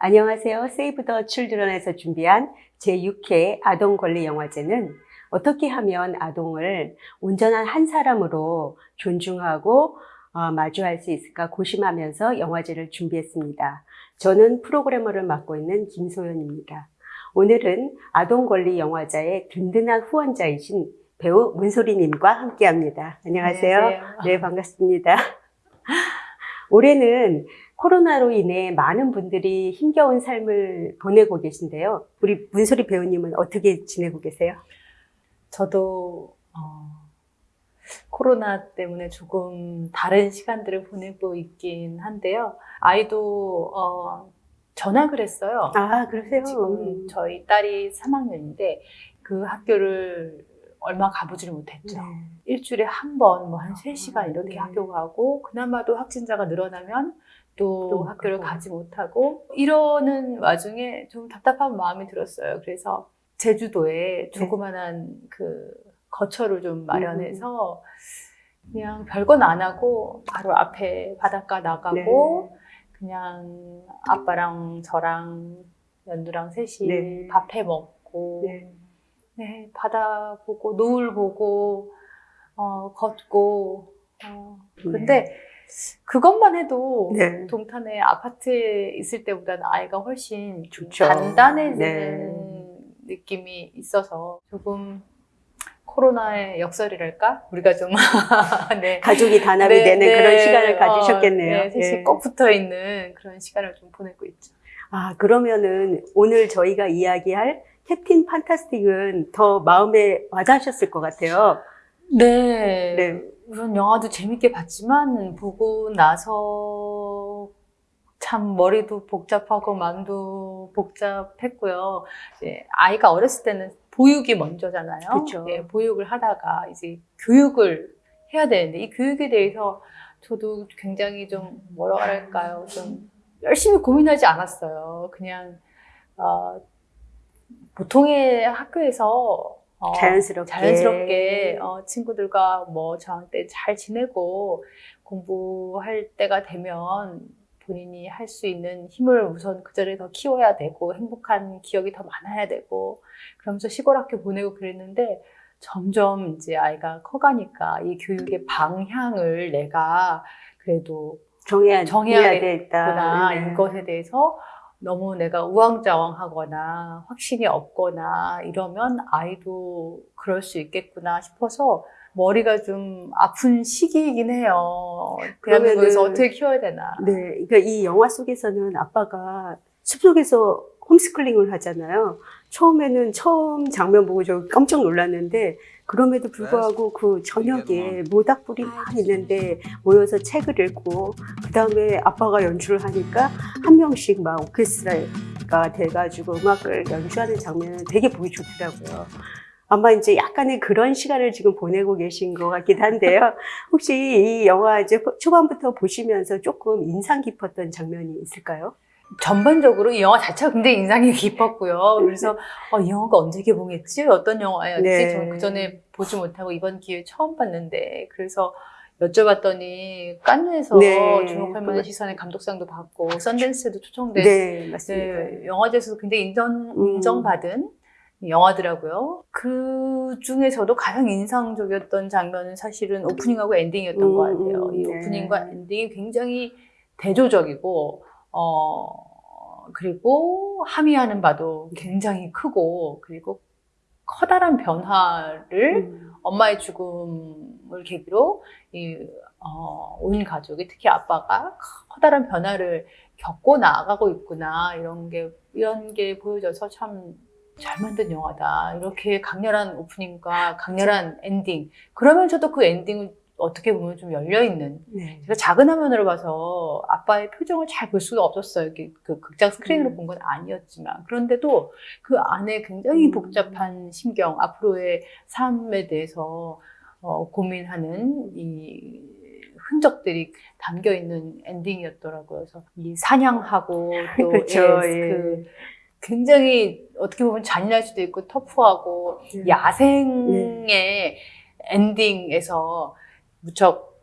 안녕하세요. 세이브 더 칠드런에서 준비한 제6회 아동권리 영화제는 어떻게 하면 아동을 온전한 한 사람으로 존중하고 어, 마주할 수 있을까 고심하면서 영화제를 준비했습니다. 저는 프로그래머를 맡고 있는 김소연입니다. 오늘은 아동권리 영화제의 든든한 후원자이신 배우 문소리님과 함께합니다. 안녕하세요. 안녕하세요. 네, 반갑습니다. 올해는 코로나로 인해 많은 분들이 힘겨운 삶을 보내고 계신데요. 우리 문소리 배우님은 어떻게 지내고 계세요? 저도 어, 코로나 때문에 조금 다른 시간들을 보내고 있긴 한데요. 아이도 어, 전학을 했어요. 아, 그러세요? 지금 저희 딸이 3학년인데 그 학교를 얼마 가보지를 못했죠. 네. 일주일에 한 번, 뭐한 3시간 이렇게 네. 학교 가고, 그나마도 확진자가 늘어나면 또, 또 학교를 가고. 가지 못하고, 이러는 와중에 좀 답답한 마음이 들었어요. 그래서 제주도에 조그만한 그 거처를 좀 마련해서 그냥 별건 안 하고 바로 앞에 바닷가 나가고, 그냥 아빠랑 저랑 연두랑 셋이 네. 밥해 먹고, 네. 네, 바다 보고, 노을 보고, 어, 걷고, 어, 근데 그것만 해도 네. 동탄의 아파트에 있을 때보다는 아이가 훨씬 좀 좋죠. 단단해지는 네. 느낌이 있어서 조금 코로나의 역설이랄까? 우리가 좀, 네. 가족이 단합이 네, 되는 네, 그런 시간을 어, 가지셨겠네요. 네, 셋이 예. 꼭 붙어 있는 그런 시간을 좀 보내고 있죠. 아, 그러면은 오늘 저희가 이야기할 캡틴 판타스틱은 더 마음에 와닿으셨을 것 같아요. 네. 네. 우선 영화도 재밌게 봤지만 보고 나서 참 머리도 복잡하고 마음도 복잡했고요. 이제 아이가 어렸을 때는 보육이 먼저잖아요. 그쵸. 예, 보육을 하다가 이제 교육을 해야 되는데 이 교육에 대해서 저도 굉장히 좀 뭐라 그럴까요? 좀 열심히 고민하지 않았어요. 그냥 어, 보통의 학교에서 어, 자연스럽게. 자연스럽게 어, 친구들과 뭐 저항 때 잘 지내고 공부할 때가 되면 본인이 할 수 있는 힘을 우선 그 전에 더 키워야 되고 행복한 기억이 더 많아야 되고 그러면서 시골 학교 보내고 그랬는데 점점 이제 아이가 커가니까 이 교육의 방향을 내가 그래도 정해야, 정해야 되겠다. 구나 네. 이것에 대해서 너무 내가 우왕좌왕하거나 확신이 없거나 이러면 아이도 그럴 수 있겠구나 싶어서 머리가 좀 아픈 시기이긴 해요. 대한민국에서 어떻게 키워야 되나. 네, 그러니까 이 영화 속에서는 아빠가 숲속에서 홈스쿨링을 하잖아요. 처음에는 처음 장면 보고 저 깜짝 놀랐는데 그럼에도 불구하고 그 저녁에 모닥불이 막 있는데 모여서 책을 읽고 그 다음에 아빠가 연주를 하니까 한 명씩 막 오케스트라가 돼가지고 음악을 연주하는 장면은 되게 보기 좋더라고요. 아마 이제 약간의 그런 시간을 지금 보내고 계신 것 같긴 한데요. 혹시 이 영화 이제 초반부터 보시면서 조금 인상 깊었던 장면이 있을까요? 전반적으로 이 영화 자체가 굉장히 인상이 깊었고요. 그래서 어, 이 영화가 언제 개봉했지? 어떤 영화였지? 네. 저는 그 전에 보지 못하고 이번 기회에 처음 봤는데 그래서 여쭤봤더니 깐느에서 네. 주목할 만한 시선의 감독상도 받고 썬댄스에도 초청된 네, 맞습니다. 네, 영화제에서도 굉장히 인정, 음. 인정받은 영화더라고요. 그 중에서도 가장 인상적이었던 장면은 사실은 오프닝하고 엔딩이었던 음, 것 같아요. 이 네. 오프닝과 엔딩이 굉장히 대조적이고, 어, 그리고 함의하는 바도 굉장히 크고, 그리고 커다란 변화를 음, 엄마의 죽음을 계기로 이, 어, 온 가족이 특히 아빠가 커다란 변화를 겪고 나아가고 있구나 이런 게 이런 게 보여져서 참 잘 만든 영화다. 이렇게 강렬한 오프닝과 강렬한 엔딩. 그러면서도 그 엔딩은 어떻게 보면 좀 열려 있는 네. 제가 작은 화면으로 봐서 아빠의 표정을 잘 볼 수가 없었어요. 이렇게 그 극장 스크린으로 음. 본건 아니었지만 그런데도 그 안에 굉장히 음. 복잡한 심경, 앞으로의 삶에 대해서 어, 고민하는 이 흔적들이 담겨 있는 엔딩이었더라고요. 그래서 이 사냥하고 또 그쵸, 예, 예. 그 굉장히 어떻게 보면 잔인할 수도 있고 터프하고 네. 야생의 엔딩에서 무척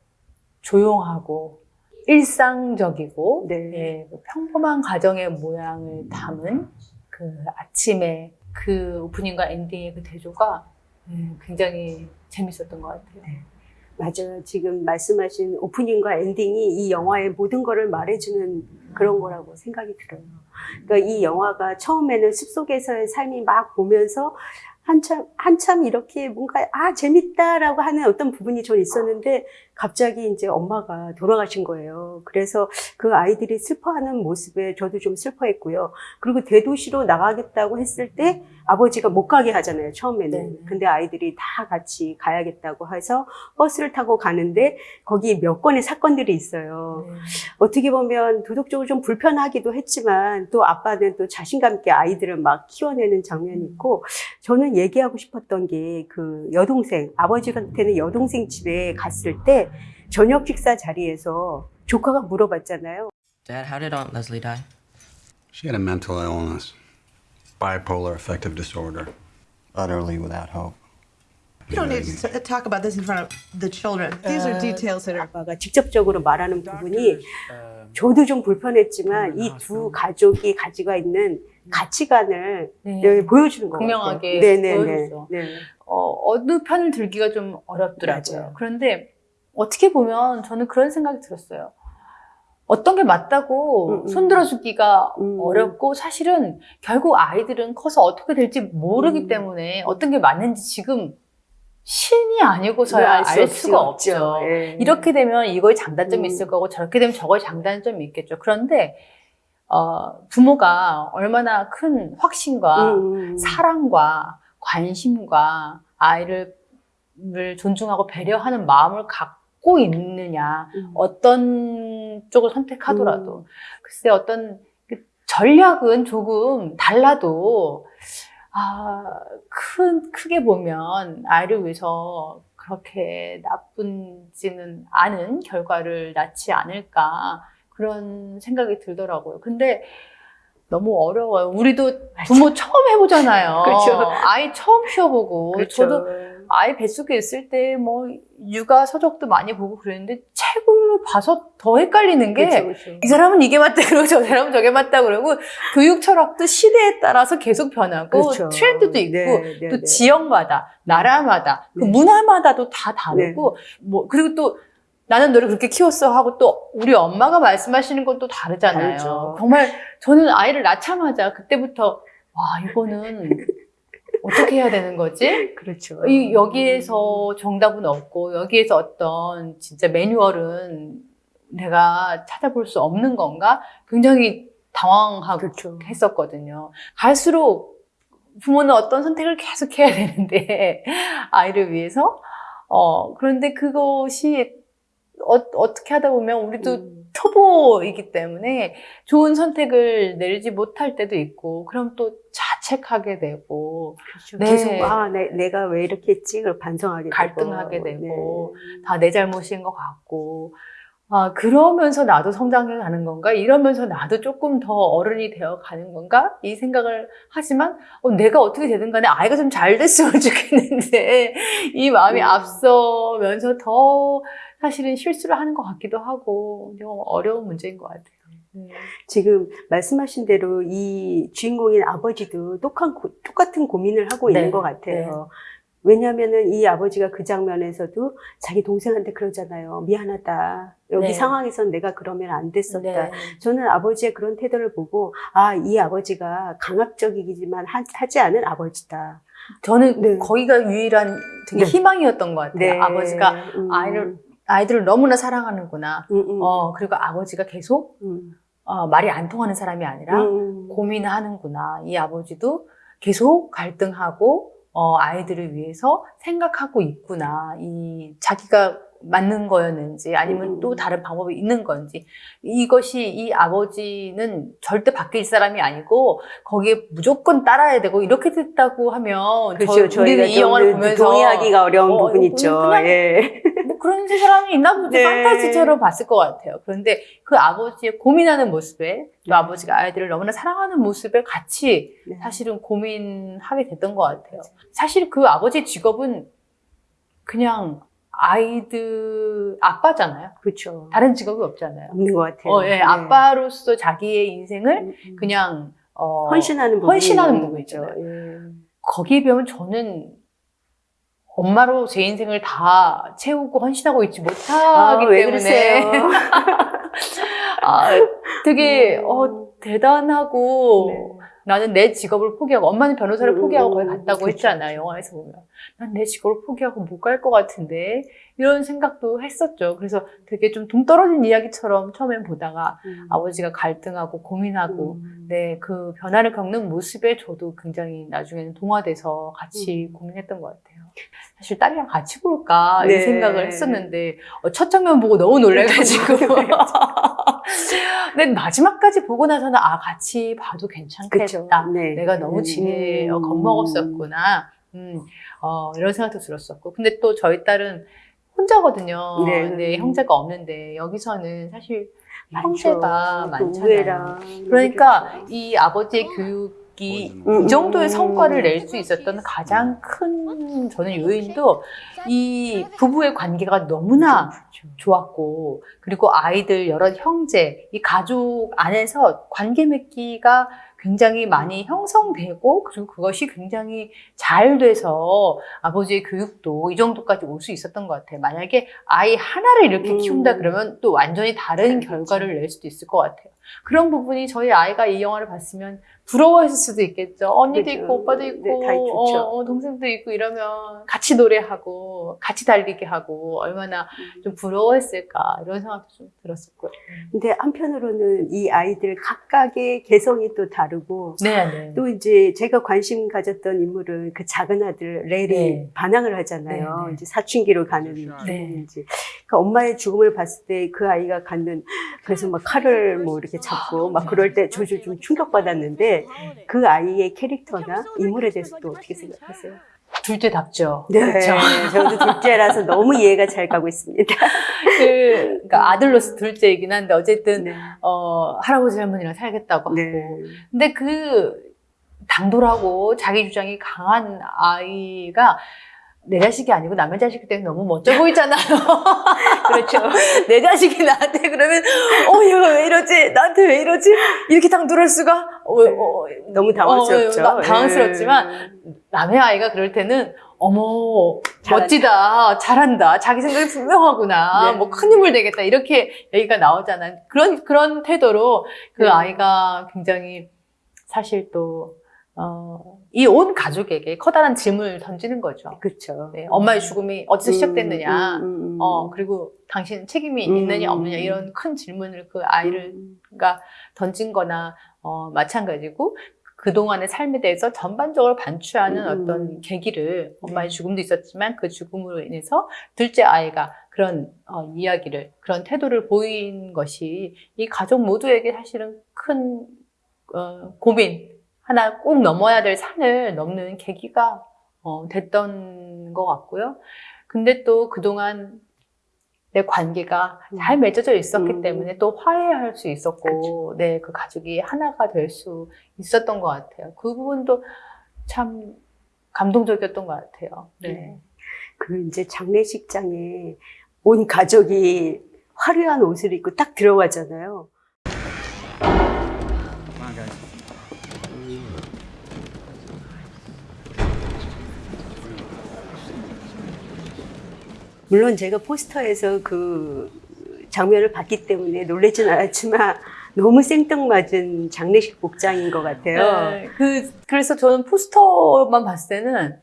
조용하고 일상적이고 네. 예, 그 평범한 가정의 모양을 담은 그 아침에 그 오프닝과 엔딩의 그 대조가 예, 굉장히 재밌었던 것 같아요. 맞아요. 지금 말씀하신 오프닝과 엔딩이 이 영화의 모든 거를 말해주는 그런 거라고 생각이 들어요. 그러니까 이 영화가 처음에는 숲속에서의 삶이 막 보면서 한참, 한참 이렇게 뭔가, 아, 재밌다라고 하는 어떤 부분이 전 있었는데, 갑자기 이제 엄마가 돌아가신 거예요. 그래서 그 아이들이 슬퍼하는 모습에 저도 좀 슬퍼했고요. 그리고 대도시로 나가겠다고 했을 때 아버지가 못 가게 하잖아요, 처음에는. 네네. 근데 아이들이 다 같이 가야겠다고 해서 버스를 타고 가는데, 거기 몇 건의 사건들이 있어요. 네. 어떻게 보면 도덕적으로 좀 불편하기도 했지만 또 아빠는 또 자신감 있게 아이들을 막 키워내는 장면이 있고 저는 얘기하고 싶었던 게 그 여동생 아버지한테는 여동생 집에 갔을 때 저녁 식사 자리에서 조카가 물어봤잖아요. Dad, how did Aunt Leslie die? She had a mental illness, bipolar affective disorder, utterly without hope. You don't need to talk about this in front of the children. These are details that are. 아빠가 직접적으로 말하는 부분이 저도 좀 불편했지만 이 두 가족이 가지고 있는 가치관을 네. 네, 보여주는 것 극명하게 같아요. 네네네. 보여주죠. 네. 어, 어느 편을 들기가 좀 어렵더라고요. 맞아요. 그런데 어떻게 보면 저는 그런 생각이 들었어요. 어떤 게 맞다고 음, 음. 손들어주기가 음. 어렵고 사실은 결국 아이들은 커서 어떻게 될지 모르기 음. 때문에 어떤 게 맞는지 지금 신이 아니고서야 알, 수 없- 수가 없죠. 예. 이렇게 되면 이거에 장단점이 음. 있을 거고 저렇게 되면 저거에 장단점이 있겠죠. 그런데 어, 부모가 얼마나 큰 확신과 음. 사랑과 관심과 아이를 를 존중하고 배려하는 마음을 갖고 있느냐 음. 어떤 쪽을 선택하더라도 글쎄 어떤 그 전략은 조금 달라도 아, 큰 크게 보면 아이를 위해서 그렇게 나쁜지는 않은 결과를 낳지 않을까 그런 생각이 들더라고요. 근데 너무 어려워요. 우리도 부모 처음 해보잖아요. 그렇죠. 아이 처음 키워보고 그렇죠. 저도 아이 뱃속에 있을 때 뭐 육아 서적도 많이 보고 그랬는데 책을 봐서 더 헷갈리는 게이 그렇죠, 그렇죠. 사람은 이게 맞다 그러고 저 사람은 저게 맞다 그러고 교육 철학도 시대에 따라서 계속 변하고 그렇죠. 트렌드도 있고 네, 네, 또 네. 지역마다 나라마다 그 네. 문화마다도 다 다르고 뭐 그리고 또 나는 너를 그렇게 키웠어 하고 또 우리 엄마가 말씀하시는 건 또 다르잖아요. 다르죠. 정말 저는 아이를 낳자마자 그때부터 와 이거는 어떻게 해야 되는 거지? 그렇죠. 이 여기에서 정답은 없고 여기에서 어떤 진짜 매뉴얼은 내가 찾아볼 수 없는 건가? 굉장히 당황하고 그렇죠. 했었거든요. 갈수록 부모는 어떤 선택을 계속 해야 되는데 아이를 위해서 어 그런데 그것이 어, 어떻게 하다 보면 우리도 음. 초보이기 때문에 좋은 선택을 내리지 못할 때도 있고 그럼 또 자책하게 되고 그렇죠. 네. 계속 아 내, 내가 왜 이렇게 했지? 를 반성하게 갈등하게 되고. 되고 네. 다내 잘못인 것 같고 아 그러면서 나도 성장해 가는 건가 이러면서 나도 조금 더 어른이 되어 가는 건가 이 생각을 하지만 어, 내가 어떻게 되든 간에 아이가 좀 잘 됐으면 좋겠는데 이 마음이 음. 앞서면서 더 사실은 실수를 하는 것 같기도 하고 좀 어려운 문제인 것 같아요. 네. 지금 말씀하신 대로 이 주인공인 아버지도 똑같은, 고, 똑같은 고민을 하고 네, 있는 것 같아요. 왜냐하면은 이 아버지가 그 장면에서도 자기 동생한테 그러잖아요. 미안하다. 여기 네. 상황에선 내가 그러면 안 됐었다. 네. 저는 아버지의 그런 태도를 보고 아, 이 아버지가 강압적이지만 하, 하지 않은 아버지다. 저는 네. 거기가 유일한 되게 네. 희망이었던 것 같아요. 네. 아버지가 음, 아이를 아이들을 너무나 사랑하는구나. 음, 음, 어, 그리고 아버지가 계속 음, 어, 말이 안 통하는 사람이 아니라 음, 고민하는구나. 이 아버지도 계속 갈등하고 어, 아이들을 위해서 생각하고 있구나. 이 자기가 맞는 거였는지 아니면 음. 또 다른 방법이 있는 건지 이것이 이 아버지는 절대 바뀔 사람이 아니고 거기에 무조건 따라야 되고 이렇게 됐다고 하면 그렇죠. 저, 우리는 이 영화를 좀 보면서 동의하기가 어려운 어, 부분 있죠. 그냥 예. 뭐 그런 사람이 있나 보지 네. 판타지처럼 봤을 것 같아요. 그런데 그 아버지의 고민하는 모습에 또 네. 아버지가 아이들을 너무나 사랑하는 모습에 같이 네. 사실은 고민하게 됐던 것 같아요. 사실 그 아버지의 직업은 그냥 아이들 아빠잖아요. 그렇죠. 다른 직업이 없잖아요. 없는 것 같아요. 어, 예, 네. 아빠로서 자기의 인생을 음, 음. 그냥 어, 헌신하는 부분이 헌신하는 있는 부분이 거죠. 예. 거기에 비하면 저는 엄마로 제 인생을 다 채우고 헌신하고 있지 못하기 아, 왜 때문에? 아, 되게 음. 어, 대단하고 네. 나는 내 직업을 포기하고 엄마는 변호사를 음, 포기하고 거기 음, 갔다고 그쵸, 했잖아요 영화에서 보면 난 내 직업을 포기하고 못 갈 것 같은데 이런 생각도 했었죠 그래서 되게 좀 동떨어진 이야기처럼 처음엔 보다가 음. 아버지가 갈등하고 고민하고 음. 네, 그 변화를 겪는 모습에 저도 굉장히 나중에는 동화돼서 같이 음. 고민했던 것 같아요. 사실 딸이랑 같이 볼까 이 네. 생각을 했었는데 어, 첫 장면 보고 너무 놀래가지고 근데 마지막까지 보고 나서는 아 같이 봐도 괜찮겠다. 네. 내가 너무 지혜 어, 음. 겁먹었었구나. 음, 어, 이런 생각도 들었었고. 근데 또 저희 딸은 혼자거든요. 네. 근데 형제가 없는데 여기서는 사실 많죠. 형제가 또 많잖아요. 그러니까. 이 아버지의 교육이 음, 이 정도의 음. 성과를 낼 수 있었던 가장 큰 저는 요인도 이 부부의 관계가 너무나. 좋았고 그리고 아이들 여러 형제 이 가족 안에서 관계 맺기가 굉장히 많이 형성되고 그리고 그것이 굉장히 잘 돼서 아버지의 교육도 이 정도까지 올 수 있었던 것 같아요. 만약에 아이 하나를 이렇게 음. 키운다 그러면 또 완전히 다른 그렇죠. 결과를 낼 수도 있을 것 같아요. 그런 부분이 저희 아이가 이 영화를 봤으면 부러워했을 수도 있겠죠. 언니도 그렇죠. 있고 오빠도 있고 네. 어, 어, 동생도 있고 이러면 같이 노래하고 같이 달리기 하고 얼마나 음. 좀 부러워했을까 이런 생각도 좀 들었었고요. 근데 한편으로는 이 아이들 각각의 개성이 또 다르고 네, 네. 또 이제 제가 관심 가졌던 인물은 그 작은 아들 렐이 네. 반항을 하잖아요. 네, 네. 이제 사춘기로 가는 네. 이제 그 엄마의 죽음을 봤을 때 그 아이가 갖는 그래서 막 칼을 뭐 이렇게 잡고 막 그럴 때 저도 좀 충격받았는데 그 아이의 캐릭터나 인물에 대해서 또 어떻게 생각하세요? 둘째답죠. 네, 그렇죠. 저도 둘째라서 너무 이해가 잘 가고 있습니다. 그, 그러니까 아들로서 둘째이긴 한데 어쨌든 네. 어, 할아버지 할머니랑 살겠다고 하고. 네. 근데 그 당돌하고 자기 주장이 강한 아이가 내 자식이 아니고 남의 자식이 때문에 너무 멋져 보이잖아요. 그렇죠. 내 자식이 나한테 그러면 어 얘가 왜 이러지? 나한테 왜 이러지? 이렇게 당돌할 수가? 어, 어, 너무 당황스럽죠. 어, 나- 당황스럽지만 네. 남의 아이가 그럴 때는 어머 잘한다. 멋지다 잘한다 자기 생각이 분명하구나 네. 뭐큰 힘을 내겠다 이렇게 얘기가 나오잖아요 그런 그런 태도로 그 네. 아이가 굉장히 사실 또 어, 이 온 가족에게 커다란 짐을 던지는 거죠. 그렇죠. 네, 엄마의 죽음이 어디서 시작됐느냐, 음, 음, 음. 어 그리고 당신 책임이 음. 있느냐 없느냐 이런 큰 질문을 그 아이를 음. 가 던진거나 어, 마찬가지고 그동안의 삶에 대해서 전반적으로 반추하는 음. 어떤 계기를 엄마의 네. 죽음도 있었지만 그 죽음으로 인해서 둘째 아이가 그런 어, 이야기를 그런 태도를 보인 것이 이 가족 모두에게 사실은 큰 어, 고민 하나 꼭 넘어야 될 산을 넘는 계기가 어, 됐던 것 같고요. 근데 또 그동안 내 관계가 잘 맺어져 있었기 음. 때문에 또 화해할 수 있었고, 네, 그 가족이 하나가 될 수 있었던 것 같아요. 그 부분도 참 감동적이었던 것 같아요. 네. 네. 그 이제 장례식장에 온 가족이 화려한 옷을 입고 딱 들어가잖아요. 물론 제가 포스터에서 그 장면을 봤기 때문에 놀라진 않았지만 너무 생뚱맞은 장례식 복장인 것 같아요. 네, 그, 그래서 저는 포스터만 봤을 때는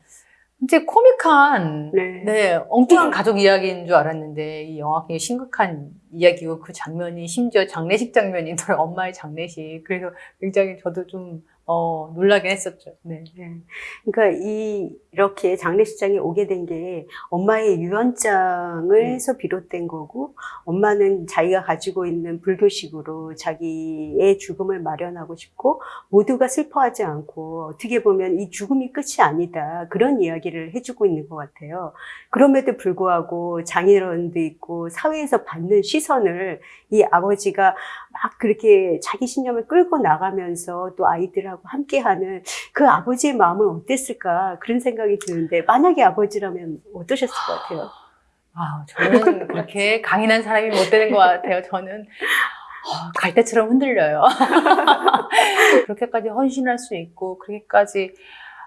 이제 코믹한, 네. 네, 엉뚱한 가족 이야기인 줄 알았는데 이 영화 굉장히 심각한 이야기고 그 장면이 심지어 장례식 장면이더라고요. 엄마의 장례식. 그래서 굉장히 저도 좀, 어, 놀라긴 했었죠. 네. 네. 그러니까 이 이렇게 장례식장에 오게 된 게 엄마의 유언장을 네. 해서 비롯된 거고 엄마는 자기가 가지고 있는 불교식으로 자기의 죽음을 마련하고 싶고 모두가 슬퍼하지 않고 어떻게 보면 이 죽음이 끝이 아니다 그런 이야기를 해주고 있는 것 같아요. 그럼에도 불구하고 장인어른도 있고 사회에서 받는 시선을 이 아버지가 막 그렇게 자기 신념을 끌고 나가면서 또 아이들하고 함께하는 그 아버지의 마음은 어땠을까 그런 생각이 드는데 만약에 아버지라면 어떠셨을 것 같아요? 아, 저는 그렇게 강인한 사람이 못 되는 것 같아요. 저는 어, 갈대처럼 흔들려요. 그렇게까지 헌신할 수 있고, 그렇게까지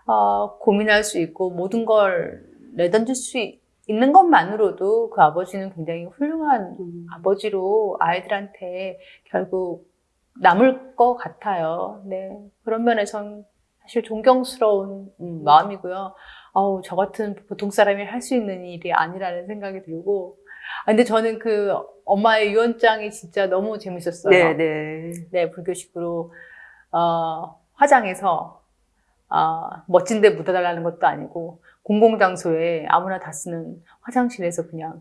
어, 고민할 수 있고, 모든 걸 내던질 수 있- 있는 것만으로도 그 아버지는 굉장히 훌륭한 음. 아버지로 아이들한테 결국 남을 것 같아요. 네. 그런 면에선 사실 존경스러운 음, 마음이고요. 아우, 저 같은 보통 사람이 할 수 있는 일이 아니라는 생각이 들고. 아, 근데 저는 그 엄마의 유언장이 진짜 너무 재밌었어요. 네, 네. 네, 불교식으로, 어, 화장해서, 아, 멋진 데 묻어달라는 것도 아니고, 공공장소에 아무나 다 쓰는 화장실에서 그냥,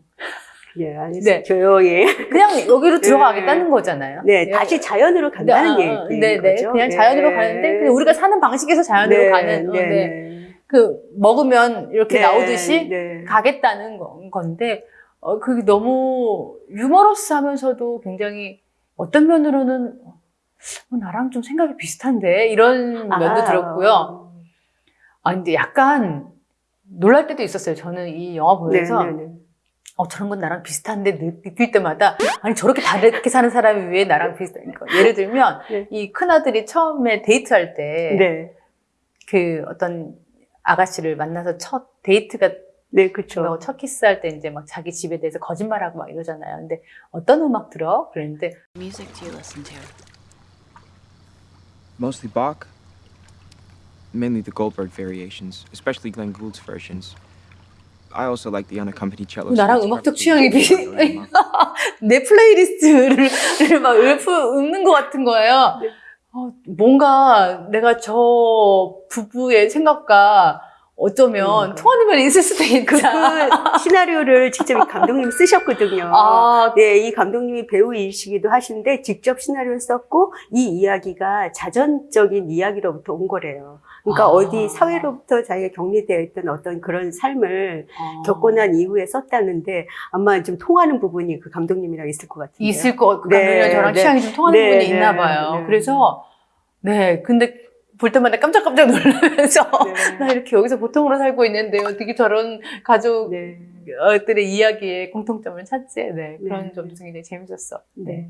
예, 아니, 네. 조용히. 그냥 여기로 들어가겠다는 거잖아요. 네, 다시 자연으로 간다는 네, 어, 얘기인 네, 네. 거죠. 그냥 네. 자연으로 가는데, 그냥 우리가 사는 방식에서 자연으로 네, 가는, 어, 네, 네. 네. 그, 먹으면 이렇게 네, 나오듯이 네. 가겠다는 건- 건데, 어, 그게 너무 유머러스 하면서도 굉장히 어떤 면으로는, 어, 나랑 좀 생각이 비슷한데? 이런 면도 아, 들었고요. 아, 근데 약간 놀랄 때도 있었어요. 저는 이 영화 네, 보면서. 네, 네. 어, 저런 건 나랑 비슷한데 느- 느낄 때마다 아니 저렇게 다르게 사는 사람이 왜 나랑 비슷한가 예를 들면 네. 이 큰아들이 처음에 데이트할 때그 네. 어떤 아가씨를 만나서 첫 데이트가 네, 그렇죠. 첫 키스할 때 이제 막 자기 집에 대해서 거짓말하고 막 이러잖아요 근데 어떤 음악 들어? 그랬는데 music do you listen to? Mostly Bach. Mainly the Goldberg variations, especially Glenn Gould's versions. I also like the unaccompanied cello. 나랑 음악적 취향이 비슷해 음악. 내 playlist를 막 읊, 읊는 것 같은 거예요. 네. 어, 뭔가 내가 저 부부의 생각과 어쩌면 음. 통하는 면이 있을 수도 그, 있다. 그 시나리오를 직접 이 감독님이 쓰셨거든요. 아, 네, 이 감독님이 배우이시기도 하신데 직접 시나리오를 썼고 이 이야기가 자전적인 이야기로부터 온 거래요. 그러니까 아. 어디 사회로부터 자기가 격리되어 있던 어떤 그런 삶을 겪고 난 이후에 썼다는데 아마 좀 통하는 부분이 그 감독님이랑 있을 것 같은데요. 있을 것 같고, 네, 저랑 네. 취향이 좀 통하는 네, 부분이 네, 있나 봐요. 네. 그래서, 네, 근데 볼 때마다 깜짝깜짝 놀라면서, 나 네. 이렇게 여기서 보통으로 살고 있는데 어떻게 저런 가족, 네. 들의 이야기에 공통점을 찾지? 네, 그런 네. 점도 굉장히 재밌었어. 네.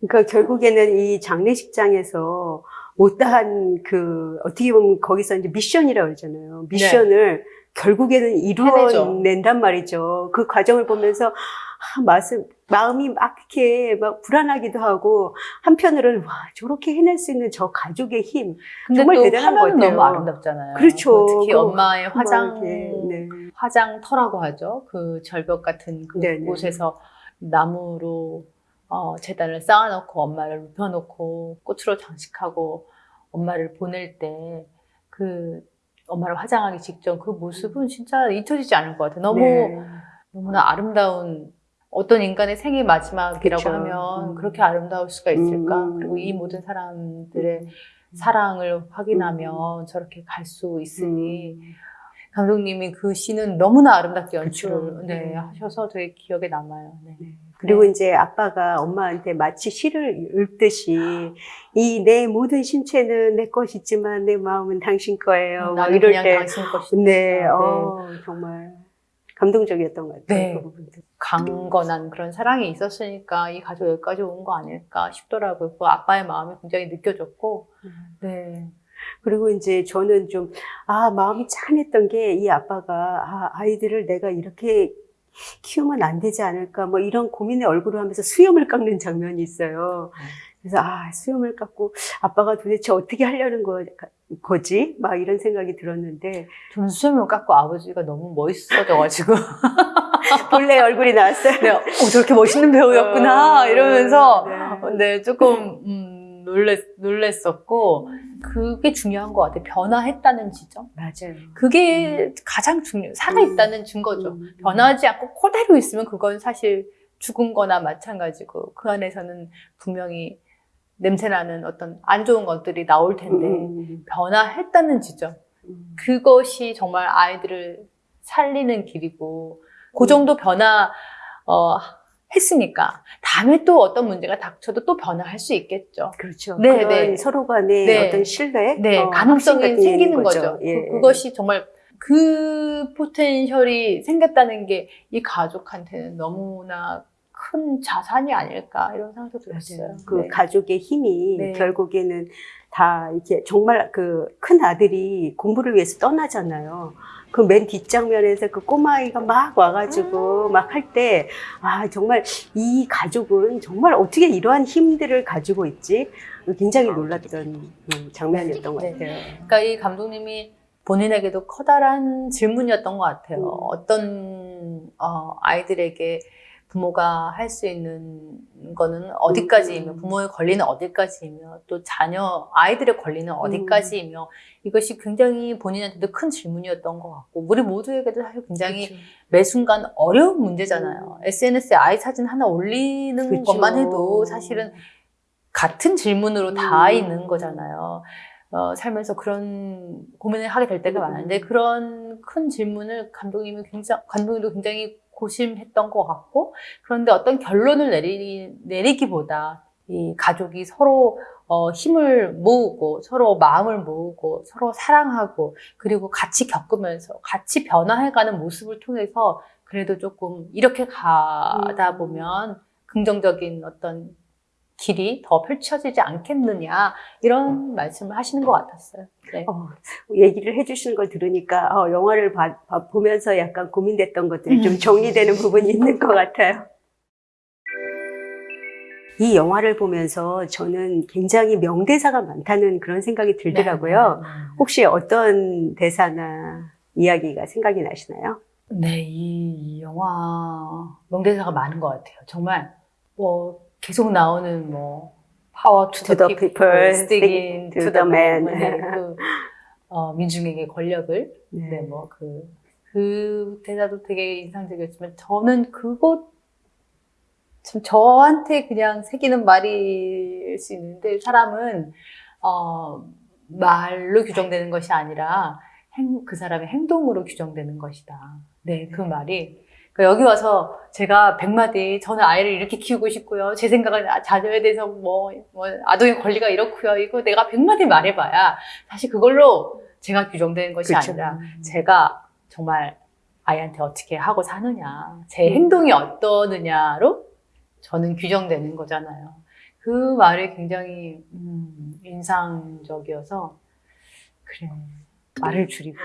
그러니까 결국에는 이 장례식장에서 못다한 그 어떻게 보면 거기서 이제 미션이라고 그러잖아요. 미션을 결국에는 해내죠. 이루어낸단 말이죠. 그 과정을 보면서 아, 마음, 마음이 막 이렇게 막 불안하기도 하고 한편으로는 와 저렇게 해낼 수 있는 저 가족의 힘. 정말 또 대단한 것 같아요. 너무 아름답잖아요. 그렇죠. 특히 그 엄마의 화장, 네. 화장터라고 하죠. 그 절벽 같은 네네. 그곳에서 나무로 어, 재단을 쌓아놓고 엄마를 눕혀놓고 꽃으로 장식하고 엄마를 보낼 때 그 엄마를 화장하기 직전 그 모습은 진짜 잊혀지지 않을 것 같아요. 너무 네. 너무나 아름다운 어떤 인간의 생애 마지막이라고 그쵸. 하면 음. 그렇게 아름다울 수가 있을까? 음. 그리고 이 모든 사람들의 사랑을 확인하면 저렇게 갈 수 있으니 음. 감독님이 그 시는 너무나 아름답게 연출을. 네, 네. 하셔서 되게 기억에 남아요. 네. 그리고 네. 이제 아빠가 엄마한테 마치 시를 읊듯이 이 내 모든 신체는 내 것이지만 내 마음은 당신 거예요. 막 나는 이럴 그냥 때 당신 것이다. 네, 어, 정말 감동적이었던 것 같아요. 네. 그 부분도. 강건한 그런 사랑이 있었으니까 이 가족 여기까지 온 거 아닐까 싶더라고요. 그 아빠의 마음이 굉장히 느껴졌고, 네. 그리고 이제 저는 좀, 아, 마음이 짠했던 게 이 아빠가, 아, 아이들을 내가 이렇게 키우면 안 되지 않을까, 뭐 이런 고민의 얼굴을 하면서 수염을 깎는 장면이 있어요. 그래서, 아, 수염을 깎고 아빠가 도대체 어떻게 하려는 거, 거지? 막 이런 생각이 들었는데, 저는 수염을 깎고 아버지가 너무 멋있어져가지고, 본래 얼굴이 나왔어요. 네, 어, 저렇게 멋있는 배우였구나, 어, 이러면서, 네. 네, 조금, 음, 놀랬, 놀랬었고, 그게 중요한 것 같아요. 변화했다는 지점. 맞아요. 그게 가장 중요, 살아있다는 증거죠. 음. 변하지 않고 그대로 있으면 그건 사실 죽은 거나 마찬가지고, 그 안에서는 분명히 냄새나는 어떤 안 좋은 것들이 나올 텐데, 음, 변화했다는 지점. 음. 그것이 정말 아이들을 살리는 길이고, 그 정도 변화, 어, 했으니까, 다음에 또 어떤 문제가 닥쳐도 또 변화할 수 있겠죠. 그렇죠. 네, 네. 서로 간의 네. 어떤 신뢰, 네, 어, 가능성이 생기는 있는 거죠. 예. 그, 그것이 정말 그 포텐셜이 생겼다는 게 이 가족한테는 너무나 큰 자산이 아닐까 이런 생각도 들었어요. 그 네. 가족의 힘이 네. 결국에는 다 이렇게 정말 그 큰 아들이 공부를 위해서 떠나잖아요. 그 맨 뒷장면에서 그 꼬마아이가 막 와가지고 막할 때, 아, 정말 이 가족은 정말 어떻게 이러한 힘들을 가지고 있지? 굉장히 놀랐던 음, 장면이었던 것 네. 같아요. 그러니까 이 감독님이 본인에게도 커다란 질문이었던 것 같아요. 음. 어떤 어, 아이들에게 부모가 할 수 있는 거는 어디까지이며 음. 부모의 권리는 어디까지이며 또 자녀 아이들의 권리는 음. 어디까지이며 이것이 굉장히 본인한테도 큰 질문이었던 것 같고 우리 모두에게도 사실 굉장히 그렇죠. 매 순간 어려운 문제잖아요. SNS에 아이 사진 하나 올리는 음. 그렇죠. 것만 해도 사실은 같은 질문으로 다 음. 있는 거잖아요. 어, 살면서 그런 고민을 하게 될 때가 음. 많은데 그런 큰 질문을 감독님이 굉장히 감독님도 굉장히 고심했던 것 같고 그런데 어떤 결론을 내리, 내리기보다 이 가족이 서로 어, 힘을 모으고 서로 마음을 모으고 서로 사랑하고 그리고 같이 겪으면서 같이 변화해가는 모습을 통해서 그래도 조금 이렇게 가다 음. 보면 긍정적인 어떤 길이 더 펼쳐지지 않겠느냐 이런 말씀을 하시는 것 같았어요. 네. 어, 얘기를 해주시는 걸 들으니까 어, 영화를 봐- 봐- 보면서 약간 고민됐던 것들이 좀 정리되는 부분이 있는 것 같아요. 이 영화를 보면서 저는 굉장히 명대사가 많다는 그런 생각이 들더라고요. 네, 네, 네. 혹시 어떤 대사나 이야기가 생각이 나시나요? 네, 이, 이 영화 명대사가 많은 것 같아요. 정말 뭐 계속 나오는 뭐 power to, To the, the people, people, sticking stick to to the the man. man. 네, 그 어, 민중에게 권력을 네, 뭐그 그 대사도 되게 인상적이었지만 저는 그것 참 저한테 그냥 새기는 말일 수 있는데 사람은 어, 말로 규정되는 것이 아니라 행, 그 사람의 행동으로 규정되는 것이다. 네, 그 말이. 그러니까 여기 와서 제가 백마디, 저는 아이를 이렇게 키우고 싶고요. 제 생각은 아, 자녀에 대해서 뭐, 뭐, 아동의 권리가 이렇고요. 이거 내가 백마디 말해봐야 사실 그걸로 제가 규정되는 것이 그렇죠. 아니라 제가 정말 아이한테 어떻게 하고 사느냐, 제 음. 행동이 어떠느냐로 저는 규정되는 거잖아요. 그 말이 굉장히 음, 인상적이어서 그래 말을 줄이고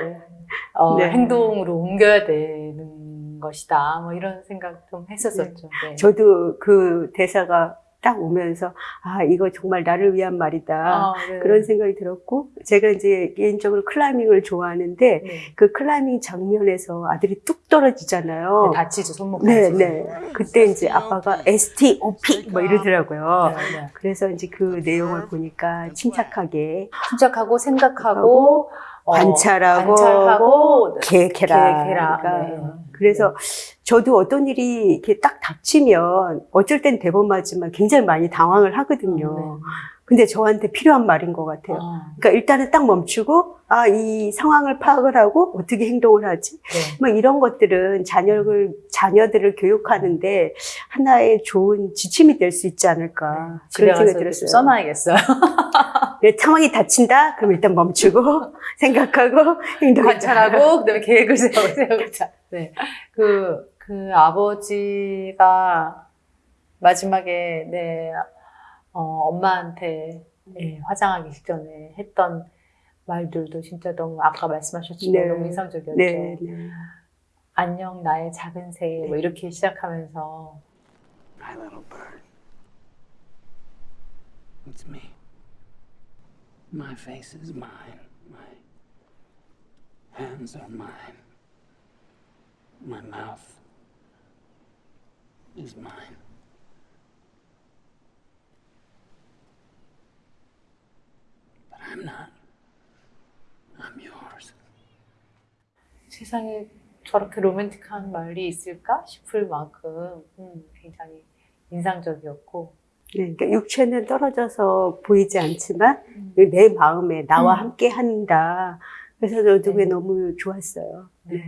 어, 네. 행동으로 옮겨야 되는 것이다. 뭐 이런 생각 좀 했었었죠. 네. 저도 그 대사가 딱 오면서 아 이거 정말 나를 위한 말이다 아, 네. 그런 생각이 들었고 제가 이제 개인적으로 클라이밍을 좋아하는데 네. 그 클라이밍 장면에서 아들이 뚝 떨어지잖아요. 네, 다치죠 손목 네, 다치죠. 네. 그때 이제 아빠가 STOP 뭐 이러더라고요. 네, 네. 그래서 이제 그 내용을 보니까 침착하게 침착하고 생각하고 어, 관찰하고, 관찰하고 계획해라. 계획해라. 그러니까 네. 그래서 저도 어떤 일이 이렇게 딱 닥치면 어쩔 땐 대본 맞지만 굉장히 많이 당황을 하거든요. 근데 저한테 필요한 말인 것 같아요. 어, 그러니까 일단은 딱 멈추고 아 이 상황을 파악을 하고 어떻게 행동을 하지? 네. 뭐 이런 것들은 자녀를 자녀들을 교육하는데 하나의 좋은 지침이 될 수 있지 않을까 집에 그런 생각이 들었어요. 써놔야겠어요. 네, 상황이 닥친다? 그럼 일단 멈추고 생각하고 행동하자. 관찰하고 그다음에 계획을 세워 세우자. 네. 그, 그 아버지가 마지막에 네, 어, 엄마한테 예, 화장하기 직전에 했던 말들도 진짜 너무 아까 말씀하셨지만 네. 너무 인상적이었죠. 네, 네. 안녕 나의 작은 새 뭐 이렇게 시작하면서 My little bird. It's me. My face is mine. My hands are mine. My mouth is mine. I'm not. I'm yours. 세상에 저렇게 로맨틱한 말이 있을까 싶을 만큼 음, 굉장히 인상적이었고 네, 그러니까 육체는 떨어져서 보이지 않지만 음. 내 마음에 나와 음. 함께 한다. 그래서 저도 그게 네. 너무 좋았어요. 네.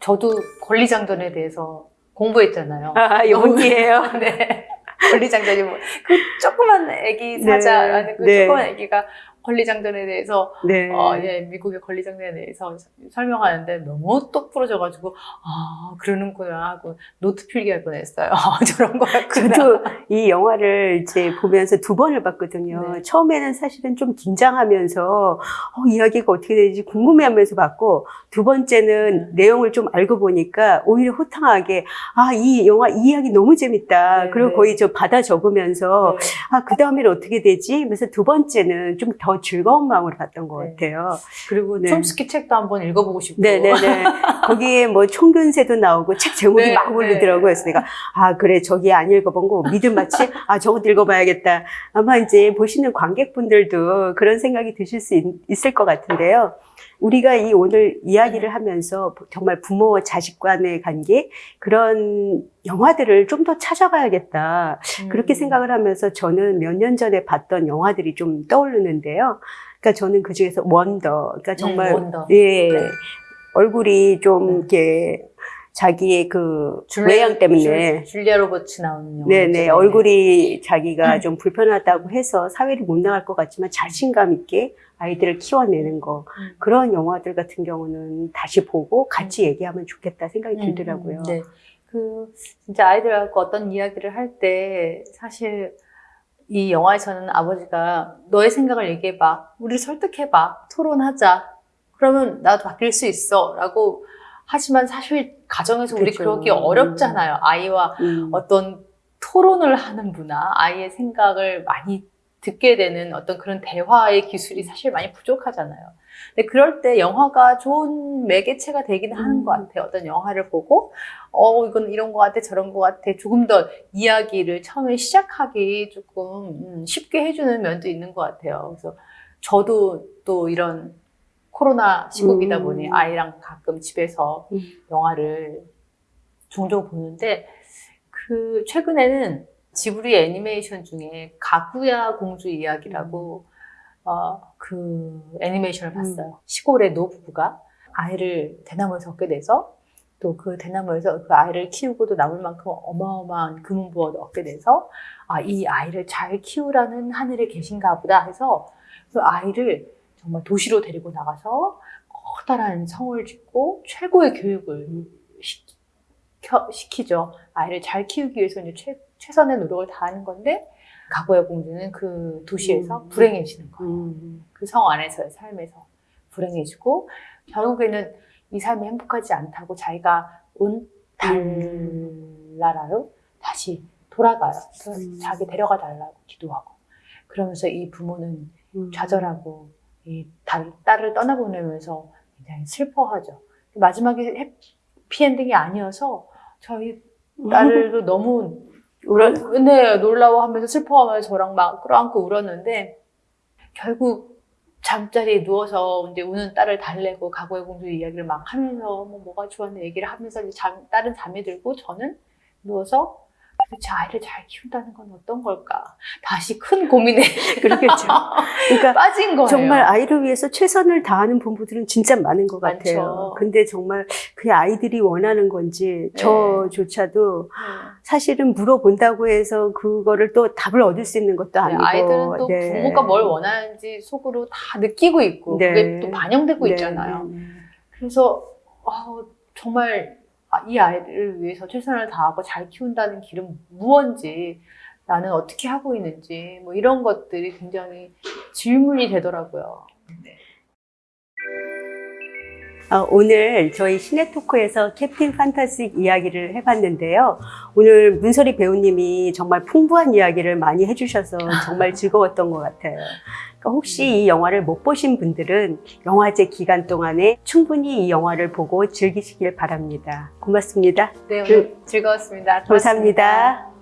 저도 권리장전에 대해서 공부했잖아요. 아, 용기예요. 네. 권리장전이 뭐, 그 조그만 애기 사자라는 그 네. 조그만 애기가 권리장전에 대해서 네. 어, 예, 미국의 권리장전에 대해서 설명하는데 너무 똑 부러져가지고 아 그러는구나 하고 노트 필기할 뻔했어요. 저런 거였구나. 저도 이 영화를 이제 보면서 두 번을 봤거든요. 네. 처음에는 사실은 좀 긴장하면서 어, 이야기가 어떻게 되는지 궁금해하면서 봤고 두 번째는 네. 내용을 좀 알고 보니까 오히려 호탕하게 아 이 영화 이 이야기 너무 재밌다. 네, 그리고 네. 거의 저 받아 적으면서 네. 아그 다음에는 어떻게 되지? 그래서 두 번째는 좀더 즐거운 마음으로 봤던 것 네. 같아요. 그리고 네. 촘스키 책도 한번 읽어보고 싶고. 네네네. 거기에 뭐 총균세도 나오고 책 제목이 네, 막 올리더라고요. 네. 그래서 내가, 아, 그래, 저기 안 읽어본 거 믿음 맞지? 아, 저것도 읽어봐야겠다. 아마 이제 보시는 관객분들도 그런 생각이 드실 수 있, 을것 같은데요. 우리가 이 오늘 이야기를 하면서 정말 부모와 자식 간의 관계, 그런 영화들을 좀 더 찾아가야겠다. 음. 그렇게 생각을 하면서 저는 몇 년 전에 봤던 영화들이 좀 떠오르는데요. 그러니까 저는 그 중에서 원더, 그러니까 정말 음, 원더. 예 네. 얼굴이 좀 네. 이렇게 자기의 그 줄리아- 외양 때문에 줄- 줄리아 로버츠 나오는 영화. 네네 얼굴이 자기가 음. 좀 불편하다고 해서 사회를 못 나갈 것 같지만 자신감 있게 아이들을 키워내는 거 음. 그런 영화들 같은 경우는 다시 보고 같이 얘기하면 좋겠다 생각이 음, 들더라고요. 음, 네. 그 진짜 아이들하고 어떤 이야기를 할 때 사실 이 영화에서는 아버지가 너의 생각을 얘기해봐, 우리 설득해봐, 토론하자. 그러면 나도 바뀔 수 있어라고 하지만 사실 가정에서 우리 그쵸. 그러기 어렵잖아요. 아이와 음. 어떤 토론을 하는 문화, 아이의 생각을 많이 듣게 되는 어떤 그런 대화의 기술이 사실 많이 부족하잖아요. 근데 그럴 때 영화가 좋은 매개체가 되기는 하는 음. 것 같아요. 어떤 영화를 보고, 어, 이건 이런 것 같아, 저런 것 같아. 조금 더 이야기를 처음에 시작하기 조금 음, 쉽게 해주는 면도 있는 것 같아요. 그래서 저도 또 이런 코로나 시국이다 음. 보니 아이랑 가끔 집에서 음. 영화를 종종 보는데 그 최근에는 지브리 애니메이션 중에 가구야 공주 이야기라고 어, 그 애니메이션을 음. 봤어요. 시골의 노부부가 아이를 대나무에서 얻게 돼서 또 그 대나무에서 그 아이를 키우고도 남을 만큼 어마어마한 금은부어도 얻게 돼서 아, 이 아이를 잘 키우라는 하늘에 계신가 보다 해서 그 아이를 정말 도시로 데리고 나가서 커다란 성을 짓고 최고의 교육을 시켜, 시키죠. 아이를 잘 키우기 위해서 이제 최, 최선의 노력을 다하는 건데 가보의 공주는 그 도시에서 음. 불행해지는 거예요. 음. 그성 안에서의 삶에서 불행해지고 결국에는 이 삶이 행복하지 않다고 자기가 온 달나라로 다시 돌아가요. 음. 자기 데려가 달라고 기도하고 그러면서 이 부모는 음. 좌절하고 이 딸, 딸을 떠나보내면서 굉장히 슬퍼하죠. 마지막에 해피엔딩이 아니어서 저희 딸도 너무 울어 네, 놀라워하면서 슬퍼하면서 저랑 막 끌어안고 울었는데 결국 잠자리에 누워서 이제 우는 딸을 달래고 가고의 공주 이야기를 막 하면서 뭐 뭐가 좋았네 얘기를 하면서 이제 잠, 딸은 잠이 들고 저는 누워서 도대체 아이를 잘 키운다는 건 어떤 걸까? 다시 큰 고민에 그렇겠죠. 그러니까 빠진 거예요. 정말 아이를 위해서 최선을 다하는 부모들은 진짜 많은 것 많죠. 같아요. 근데 정말 그 아이들이 원하는 건지 네. 저조차도 네. 사실은 물어본다고 해서 그거를 또 답을 얻을 수 있는 것도 네, 아니고 아이들은 또 네. 부모가 뭘 원하는지 속으로 다 느끼고 있고 네. 그게 또 반영되고 네, 있잖아요. 네, 네. 그래서 아, 정말 아, 이 아이를 위해서 최선을 다하고 잘 키운다는 길은 무언지 나는 어떻게 하고 있는지 뭐 이런 것들이 굉장히 질문이 되더라고요. 어, 오늘 저희 시네 토크에서 캡틴 판타스틱 이야기를 해봤는데요. 오늘 문소리 배우님이 정말 풍부한 이야기를 많이 해주셔서 정말 즐거웠던 것 같아요. 그러니까 혹시 이 영화를 못 보신 분들은 영화제 기간 동안에 충분히 이 영화를 보고 즐기시길 바랍니다. 고맙습니다. 네, 오늘 즐거웠습니다. 고맙습니다. 감사합니다.